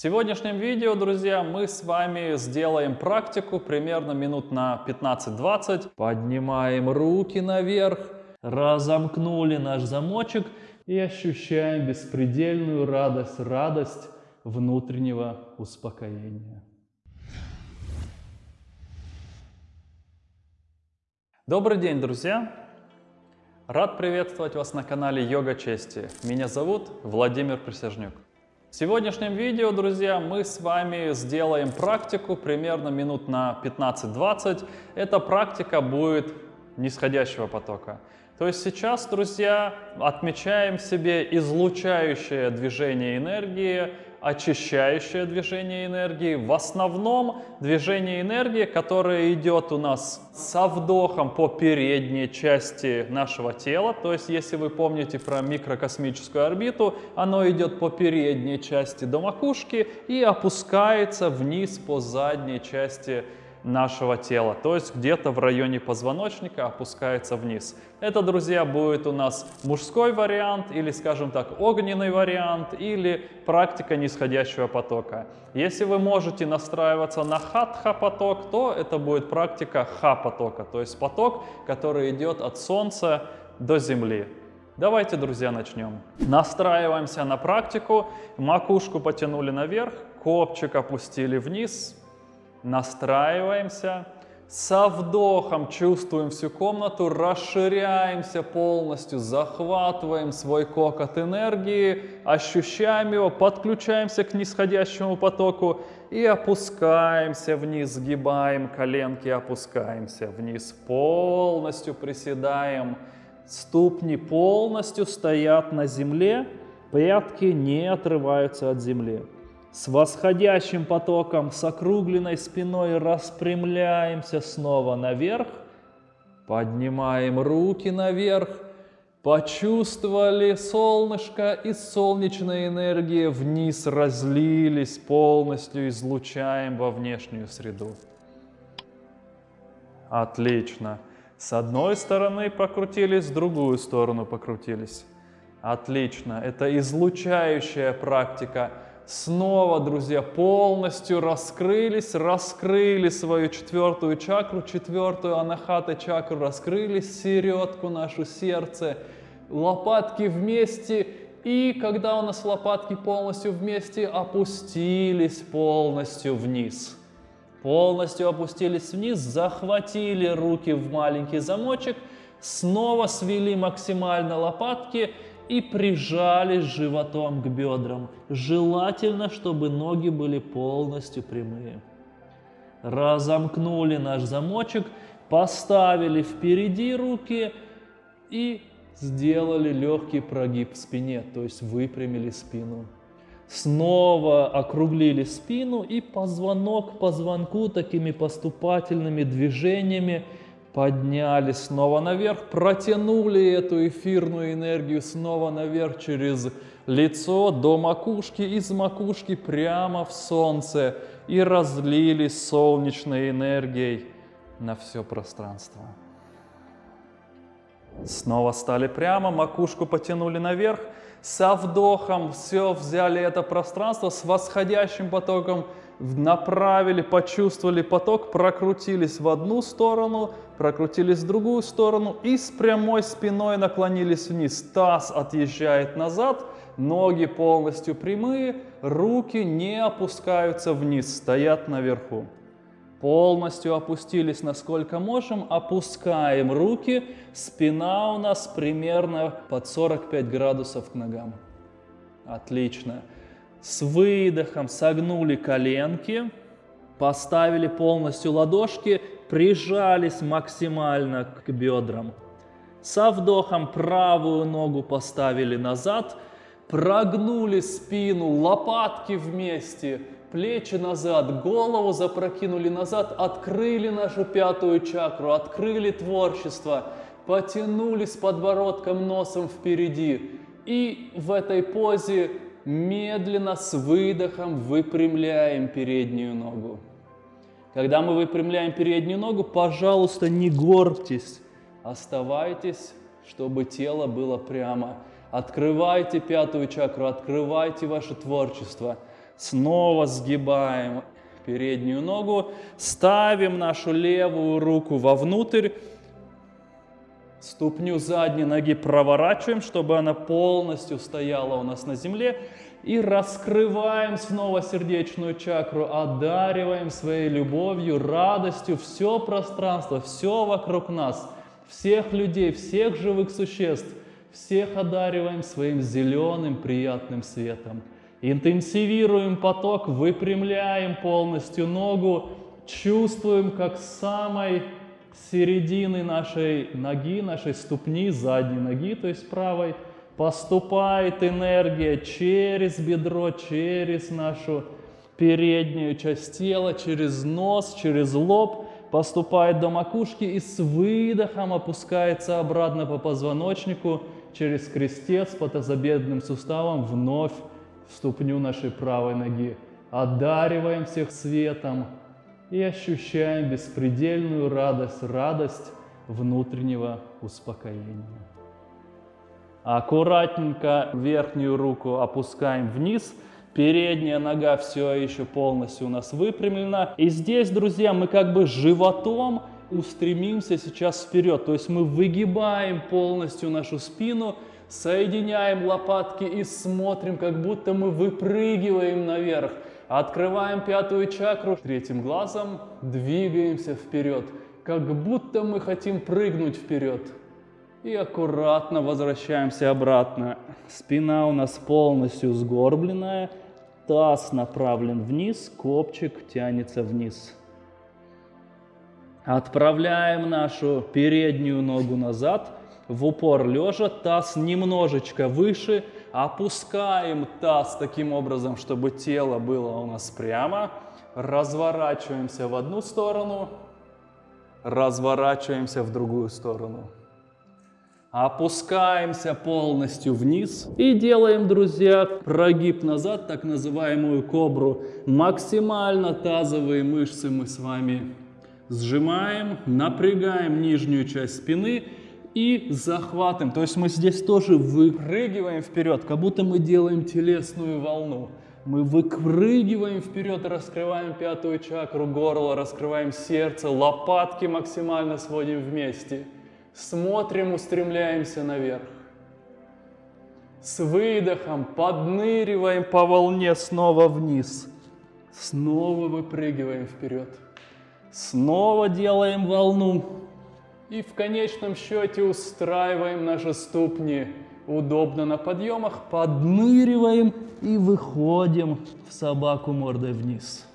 В сегодняшнем видео, друзья, мы с вами сделаем практику примерно минут на 15-20. Поднимаем руки наверх, разомкнули наш замочек и ощущаем беспредельную радость, радость внутреннего успокоения. Добрый день, друзья! Рад приветствовать вас на канале Йога Чести. Меня зовут Владимир Присяжнюк. В сегодняшнем видео, друзья, мы с вами сделаем практику примерно минут на 15-20. Эта практика будет нисходящего потока. То есть сейчас, друзья, отмечаем себе излучающее движение энергии, очищающее движение энергии. В основном движение энергии, которое идет у нас со вдохом по передней части нашего тела. То есть, если вы помните про микрокосмическую орбиту, оно идет по передней части до макушки и опускается вниз по задней части нашего тела, то есть где-то в районе позвоночника опускается вниз. Это, друзья, будет у нас мужской вариант или, скажем так, огненный вариант или практика нисходящего потока. Если вы можете настраиваться на хатха поток, то это будет практика ха потока, то есть поток, который идет от Солнца до Земли. Давайте, друзья, начнем. Настраиваемся на практику, макушку потянули наверх, копчик опустили вниз, Настраиваемся. Со вдохом чувствуем всю комнату, расширяемся полностью, захватываем свой кокот энергии, ощущаем его, подключаемся к нисходящему потоку и опускаемся вниз, сгибаем коленки, опускаемся вниз, полностью приседаем. Ступни полностью стоят на земле, пятки не отрываются от земли. С восходящим потоком, с округленной спиной распрямляемся снова наверх. Поднимаем руки наверх. Почувствовали солнышко и солнечная энергия вниз разлились, полностью излучаем во внешнюю среду. Отлично. С одной стороны покрутились, с другую сторону покрутились. Отлично. Это излучающая практика снова, друзья, полностью раскрылись, раскрыли свою четвертую чакру, четвертую анахата чакру, раскрыли середку нашу сердце, лопатки вместе, и когда у нас лопатки полностью вместе, опустились полностью вниз. Полностью опустились вниз, захватили руки в маленький замочек, снова свели максимально лопатки и прижались животом к бедрам. Желательно, чтобы ноги были полностью прямые. Разомкнули наш замочек, поставили впереди руки и сделали легкий прогиб в спине, то есть выпрямили спину. Снова округлили спину и позвонок к позвонку такими поступательными движениями поднялись снова наверх, протянули эту эфирную энергию снова наверх через лицо до макушки, из макушки прямо в солнце и разлились солнечной энергией на все пространство. Снова стали прямо, макушку потянули наверх, со вдохом все взяли это пространство с восходящим потоком направили, почувствовали поток, прокрутились в одну сторону, прокрутились в другую сторону и с прямой спиной наклонились вниз. Таз отъезжает назад, ноги полностью прямые, руки не опускаются вниз, стоят наверху. Полностью опустились насколько можем, опускаем руки, спина у нас примерно под 45 градусов к ногам. Отлично. С выдохом согнули коленки, поставили полностью ладошки, прижались максимально к бедрам. Со вдохом правую ногу поставили назад, прогнули спину, лопатки вместе, плечи назад, голову запрокинули назад, открыли нашу пятую чакру, открыли творчество, потянулись подбородком, носом впереди. И в этой позе медленно с выдохом выпрямляем переднюю ногу. Когда мы выпрямляем переднюю ногу, пожалуйста, не горбьтесь, оставайтесь, чтобы тело было прямо. Открывайте пятую чакру, открывайте ваше творчество. Снова сгибаем переднюю ногу, ставим нашу левую руку вовнутрь, ступню задней ноги проворачиваем, чтобы она полностью стояла у нас на земле, и раскрываем снова сердечную чакру, одариваем своей любовью, радостью все пространство, все вокруг нас, всех людей, всех живых существ, всех одариваем своим зеленым приятным светом. Интенсивируем поток, выпрямляем полностью ногу, чувствуем, как самой середины нашей ноги, нашей ступни, задней ноги, то есть правой, поступает энергия через бедро, через нашу переднюю часть тела, через нос, через лоб, поступает до макушки и с выдохом опускается обратно по позвоночнику через крестец по тазобедренным суставам вновь ступню нашей правой ноги. Одариваем всех светом и ощущаем беспредельную радость, радость внутреннего успокоения. Аккуратненько верхнюю руку опускаем вниз. Передняя нога все еще полностью у нас выпрямлена. И здесь, друзья, мы как бы животом устремимся сейчас вперед. То есть мы выгибаем полностью нашу спину, соединяем лопатки и смотрим, как будто мы выпрыгиваем наверх. Открываем пятую чакру, третьим глазом двигаемся вперед, как будто мы хотим прыгнуть вперед. И аккуратно возвращаемся обратно. Спина у нас полностью сгорбленная, таз направлен вниз, копчик тянется вниз. Отправляем нашу переднюю ногу назад, в упор лежа, таз немножечко выше, опускаем таз таким образом, чтобы тело было у нас прямо, разворачиваемся в одну сторону, разворачиваемся в другую сторону. Опускаемся полностью вниз и делаем, друзья, прогиб назад, так называемую кобру. Максимально тазовые мышцы мы с вами сжимаем, напрягаем нижнюю часть спины и захватываем. То есть мы здесь тоже выпрыгиваем вперед, как будто мы делаем телесную волну. Мы выпрыгиваем вперед, раскрываем пятую чакру, горло, раскрываем сердце, лопатки максимально сводим вместе. Смотрим, устремляемся наверх. С выдохом подныриваем по волне снова вниз. Снова выпрыгиваем вперед. Снова делаем волну. И в конечном счете устраиваем наши ступни удобно на подъемах, подныриваем и выходим в собаку мордой вниз.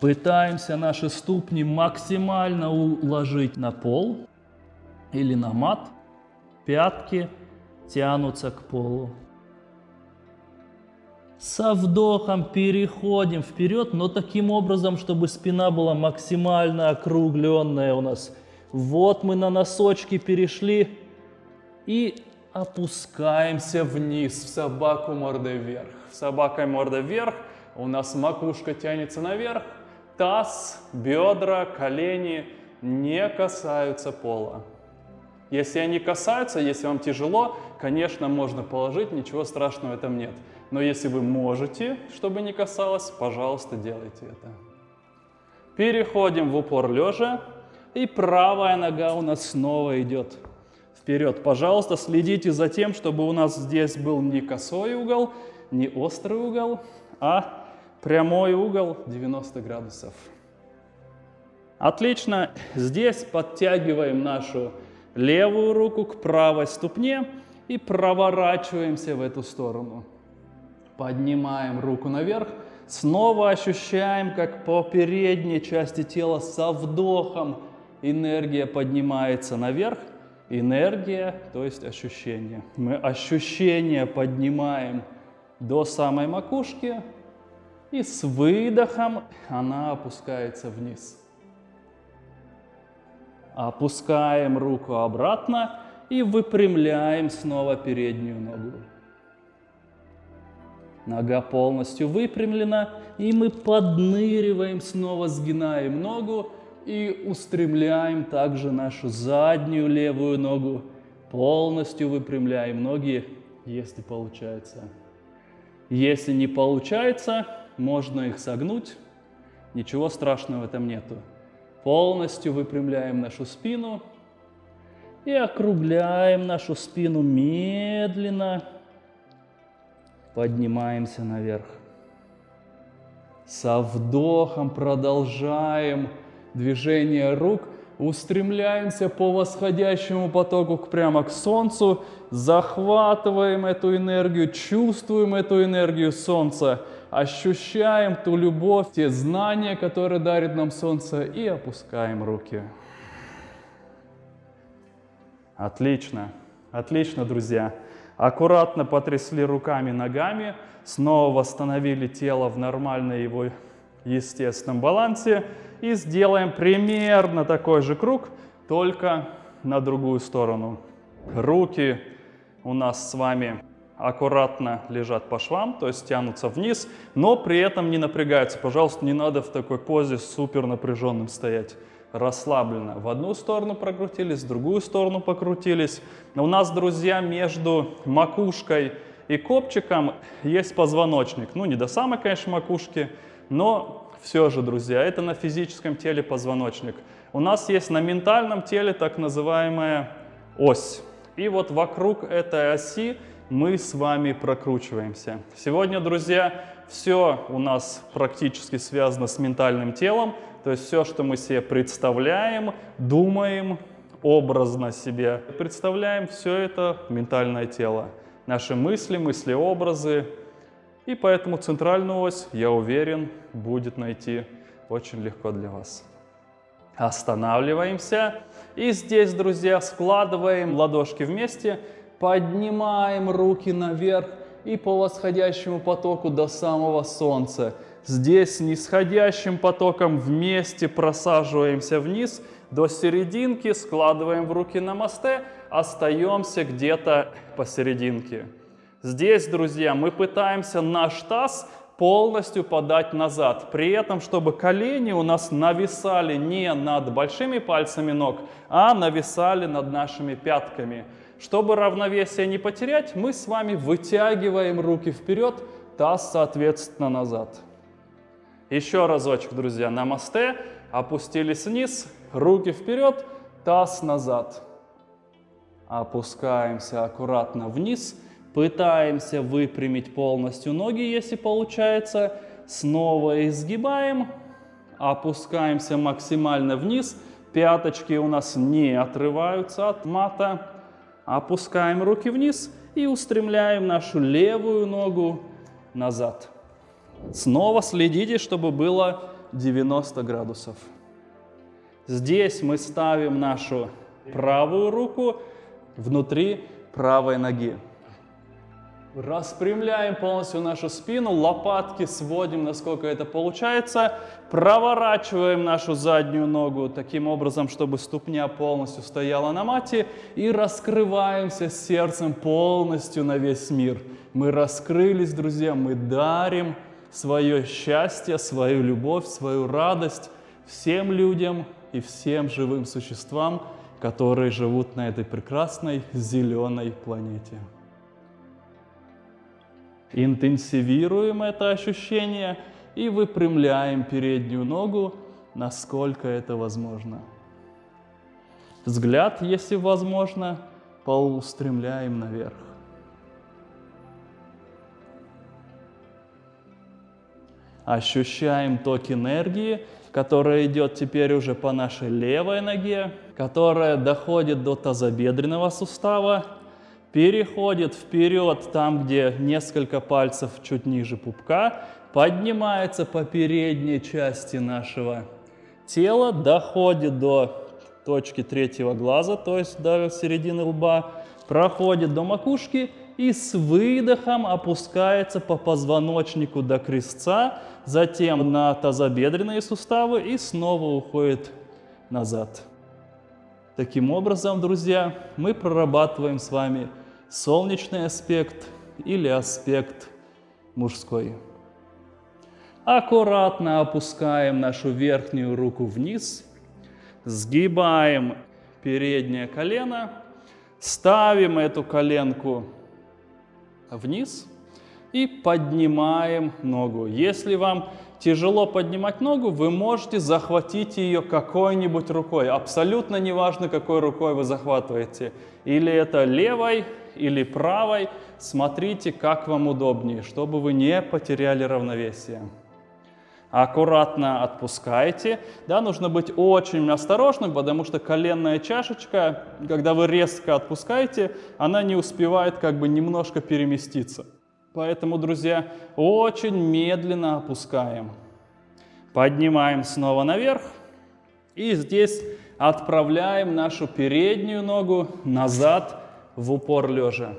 Пытаемся наши ступни максимально уложить на пол или на мат. Пятки тянутся к полу. Со вдохом переходим вперед, но таким образом, чтобы спина была максимально округленная у нас. Вот мы на носочки перешли и опускаемся вниз в собаку мордой вверх. Собакой мордой вверх у нас макушка тянется наверх, таз, бедра, колени не касаются пола. Если они касаются, если вам тяжело, конечно, можно положить, ничего страшного в этом нет. Но если вы можете, чтобы не касалось, пожалуйста, делайте это. Переходим в упор лежа. И правая нога у нас снова идет вперед. Пожалуйста, следите за тем, чтобы у нас здесь был не косой угол, не острый угол, а прямой угол 90 градусов. Отлично. Здесь подтягиваем нашу левую руку к правой ступне и проворачиваемся в эту сторону. Поднимаем руку наверх. Снова ощущаем, как по передней части тела со вдохом энергия поднимается наверх. Энергия, то есть ощущение. Мы ощущение поднимаем до самой макушки. И с выдохом она опускается вниз. Опускаем руку обратно и выпрямляем снова переднюю ногу. Нога полностью выпрямлена, и мы подныриваем, снова сгинаем ногу и устремляем также нашу заднюю левую ногу. Полностью выпрямляем ноги, если получается. Если не получается, можно их согнуть. Ничего страшного в этом нету. Полностью выпрямляем нашу спину и округляем нашу спину медленно. Поднимаемся наверх. Со вдохом продолжаем движение рук – устремляемся по восходящему потоку прямо к Солнцу, захватываем эту энергию, чувствуем эту энергию Солнца, ощущаем ту любовь, те знания, которые дарит нам Солнце, и опускаем руки. Отлично, отлично, друзья. Аккуратно потрясли руками, ногами, снова восстановили тело в нормальной его естественном балансе. И сделаем примерно такой же круг, только на другую сторону. Руки у нас с вами аккуратно лежат по швам, то есть тянутся вниз, но при этом не напрягаются. Пожалуйста, не надо в такой позе супер напряженным стоять. Расслабленно. В одну сторону прокрутились, в другую сторону покрутились. У нас, друзья, между макушкой и копчиком есть позвоночник. Ну, не до самой, конечно, макушки, но все же, друзья, это на физическом теле позвоночник. У нас есть на ментальном теле так называемая ось. И вот вокруг этой оси мы с вами прокручиваемся. Сегодня, друзья, все у нас практически связано с ментальным телом. То есть все, что мы себе представляем, думаем, образно себе представляем, все это ментальное тело. Наши мысли, мысли-образы, и поэтому центральную ось, я уверен, будет найти очень легко для вас. Останавливаемся. И здесь, друзья, складываем ладошки вместе, поднимаем руки наверх и по восходящему потоку до самого солнца. Здесь нисходящим потоком вместе просаживаемся вниз до серединки, складываем в руки на мосте, остаемся где-то посерединке. Здесь, друзья, мы пытаемся наш таз полностью подать назад. При этом, чтобы колени у нас нависали не над большими пальцами ног, а нависали над нашими пятками. Чтобы равновесие не потерять, мы с вами вытягиваем руки вперед, таз, соответственно, назад. Еще разочек, друзья, намасте, опустились вниз, руки вперед, таз назад. Опускаемся аккуратно вниз, Пытаемся выпрямить полностью ноги, если получается. Снова изгибаем, опускаемся максимально вниз. Пяточки у нас не отрываются от мата. Опускаем руки вниз и устремляем нашу левую ногу назад. Снова следите, чтобы было 90 градусов. Здесь мы ставим нашу правую руку внутри правой ноги. Распрямляем полностью нашу спину, лопатки сводим, насколько это получается. Проворачиваем нашу заднюю ногу таким образом, чтобы ступня полностью стояла на мате. И раскрываемся сердцем полностью на весь мир. Мы раскрылись, друзья, мы дарим свое счастье, свою любовь, свою радость всем людям и всем живым существам, которые живут на этой прекрасной зеленой планете. Интенсивируем это ощущение и выпрямляем переднюю ногу, насколько это возможно. Взгляд, если возможно, поустремляем наверх. Ощущаем ток энергии, которая идет теперь уже по нашей левой ноге, которая доходит до тазобедренного сустава переходит вперед там, где несколько пальцев чуть ниже пупка, поднимается по передней части нашего тела, доходит до точки третьего глаза, то есть до середины лба, проходит до макушки и с выдохом опускается по позвоночнику до крестца, затем на тазобедренные суставы и снова уходит назад. Таким образом, друзья, мы прорабатываем с вами солнечный аспект или аспект мужской. Аккуратно опускаем нашу верхнюю руку вниз, сгибаем переднее колено, ставим эту коленку вниз, и поднимаем ногу. Если вам тяжело поднимать ногу, вы можете захватить ее какой-нибудь рукой. Абсолютно неважно, какой рукой вы захватываете. Или это левой, или правой. Смотрите, как вам удобнее, чтобы вы не потеряли равновесие. Аккуратно отпускайте. Да, нужно быть очень осторожным, потому что коленная чашечка, когда вы резко отпускаете, она не успевает как бы немножко переместиться. Поэтому, друзья, очень медленно опускаем. Поднимаем снова наверх. И здесь отправляем нашу переднюю ногу назад в упор лежа.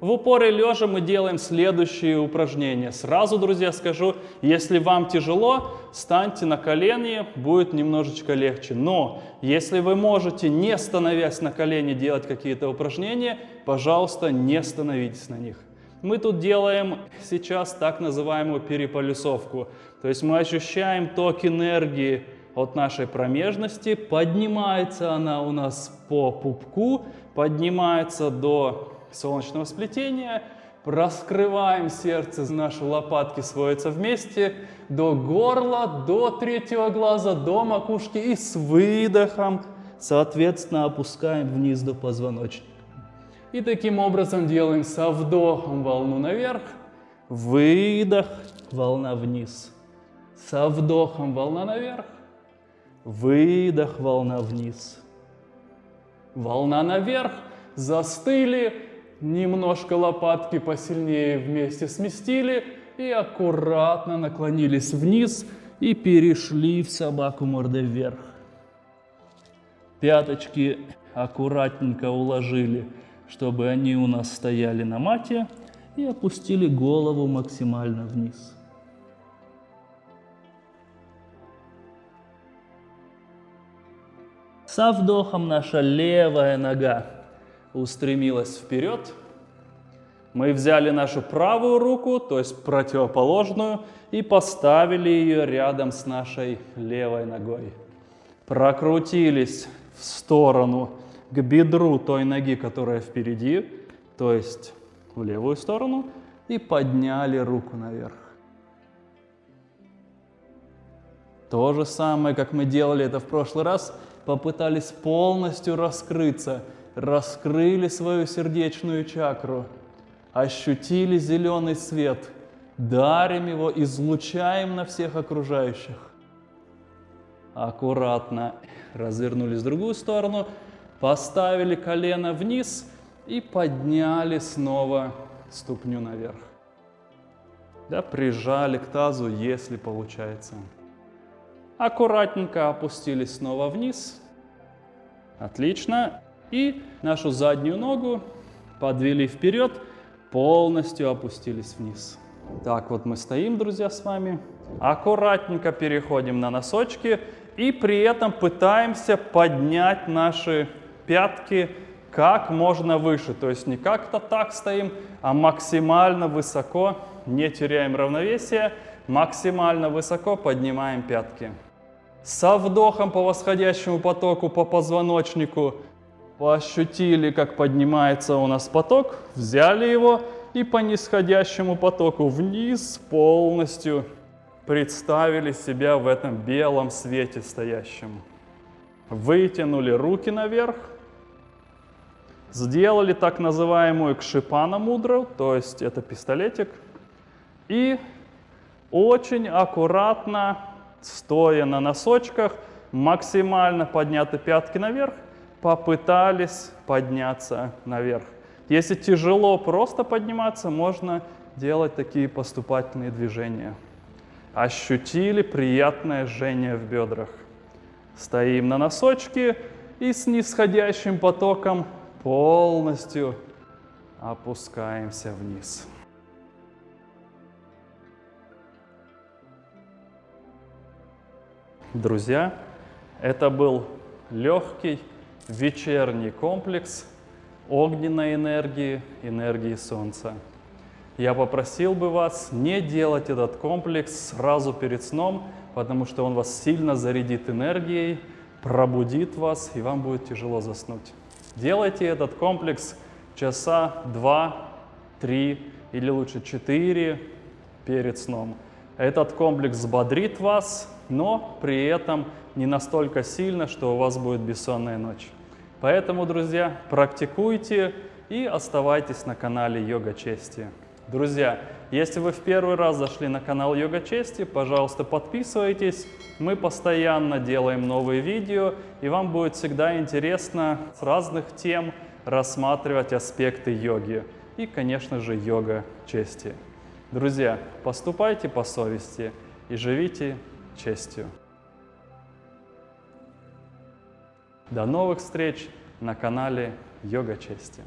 В упоре лежа мы делаем следующие упражнения. Сразу, друзья, скажу, если вам тяжело, станьте на колени, будет немножечко легче. Но если вы можете, не становясь на колени, делать какие-то упражнения, пожалуйста, не становитесь на них. Мы тут делаем сейчас так называемую переполюсовку. То есть мы ощущаем ток энергии от нашей промежности, поднимается она у нас по пупку, поднимается до солнечного сплетения, раскрываем сердце, наши лопатки сводятся вместе до горла, до третьего глаза, до макушки и с выдохом, соответственно, опускаем вниз до позвоночника. И таким образом делаем со вдохом волну наверх, выдох, волна вниз. Со вдохом волна наверх, выдох, волна вниз. Волна наверх, застыли, немножко лопатки посильнее вместе сместили и аккуратно наклонились вниз и перешли в собаку мордой вверх. Пяточки аккуратненько уложили чтобы они у нас стояли на мате и опустили голову максимально вниз. Со вдохом наша левая нога устремилась вперед. Мы взяли нашу правую руку, то есть противоположную, и поставили ее рядом с нашей левой ногой. Прокрутились в сторону к бедру той ноги, которая впереди, то есть в левую сторону, и подняли руку наверх. То же самое, как мы делали это в прошлый раз, попытались полностью раскрыться, раскрыли свою сердечную чакру, ощутили зеленый свет, дарим его, излучаем на всех окружающих. Аккуратно развернулись в другую сторону, Поставили колено вниз и подняли снова ступню наверх. Да, прижали к тазу, если получается. Аккуратненько опустились снова вниз. Отлично. И нашу заднюю ногу подвели вперед, полностью опустились вниз. Так вот мы стоим, друзья, с вами. Аккуратненько переходим на носочки и при этом пытаемся поднять наши пятки как можно выше. То есть не как-то так стоим, а максимально высоко, не теряем равновесие, максимально высоко поднимаем пятки. Со вдохом по восходящему потоку, по позвоночнику ощутили, как поднимается у нас поток, взяли его и по нисходящему потоку вниз полностью представили себя в этом белом свете стоящем. Вытянули руки наверх, Сделали так называемую кшипана мудру, то есть это пистолетик. И очень аккуратно, стоя на носочках, максимально подняты пятки наверх, попытались подняться наверх. Если тяжело просто подниматься, можно делать такие поступательные движения. Ощутили приятное жжение в бедрах. Стоим на носочке и с нисходящим потоком полностью опускаемся вниз. Друзья, это был легкий вечерний комплекс огненной энергии, энергии Солнца. Я попросил бы вас не делать этот комплекс сразу перед сном, потому что он вас сильно зарядит энергией, пробудит вас, и вам будет тяжело заснуть. Делайте этот комплекс часа 2-3 или лучше 4 перед сном. Этот комплекс взбодрит вас, но при этом не настолько сильно, что у вас будет бессонная ночь. Поэтому, друзья, практикуйте и оставайтесь на канале Йога Чести. Друзья, если вы в первый раз зашли на канал Йога Чести, пожалуйста, подписывайтесь. Мы постоянно делаем новые видео, и вам будет всегда интересно с разных тем рассматривать аспекты йоги и, конечно же, йога чести. Друзья, поступайте по совести и живите честью. До новых встреч на канале Йога Чести.